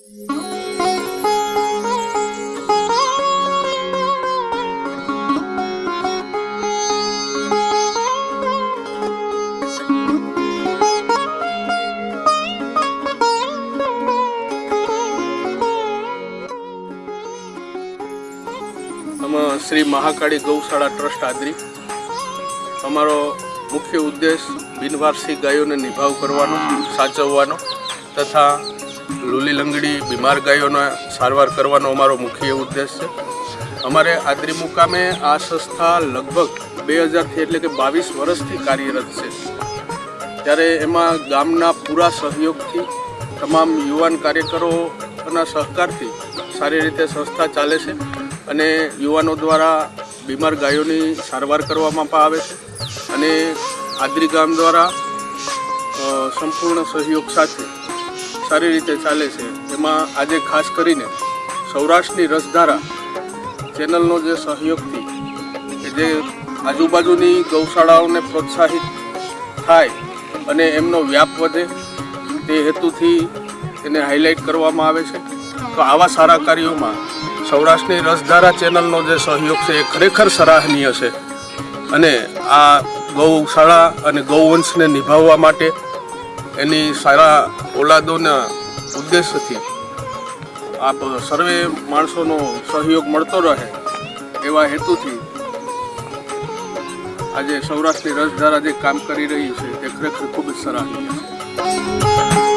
આમાં શ્રી મહાકાળી ગૌશાળા ટ્રસ્ટ આદરી અમારો મુખ્ય ઉદ્દેશ બિનવારસી ગાયોને નિભાવ કરવાનો સાચવવાનો તથા લૂલી લંગડી બીમાર ગાયોને સારવાર કરવાનો અમારો મુખ્ય ઉદ્દેશ છે. અમારે આદરી મુકામે આ સંસ્થા લગભગ બે હજારથી એટલે કે બાવીસ વર્ષથી કાર્યરત છે. ત્યારે એમાં ગામના પૂરા સહયોગથી તમામ યુવાન કાર્યકરોના સહકારથી સારી રીતે સંસ્થા ચાલે છે અને યુવાનો દ્વારા બીમાર ગાયોની સારવાર કરવામાં પણ આવે છે. અને આદરી ગામ દ્વારા સંપૂર્ણ સહયોગ સાથે સારી રીતે ચાલે છે. એમાં આજે ખાસ કરીને સૌરાષ્ટ્રની રસધારા ચેનલનો જે સહયોગથી કે જે આજુબાજુની ગૌશાળાઓને પ્રોત્સાહિત થાય અને એમનો વ્યાપ વધે તે હેતુથી એને હાઇલાઇટ કરવામાં આવે છે. તો આવા સારા કાર્યોમાં સૌરાષ્ટ્રની રસધારા ચેનલનો જે સહયોગ છે એ ખરેખર સરાહનીય છે. અને આ ગૌશાળા અને ગૌવંશને નિભાવવા માટે એની સારા ઓલાદોના ઉદ્દેશથી આપ સર્વે માણસોનો સહયોગ મળતો રહે એવા હેતુથી આજે સૌરાષ્ટ્રની રસધારા જે કામ કરી રહી છે તે ખરેખર ખૂબ જ સરાહનીય છે.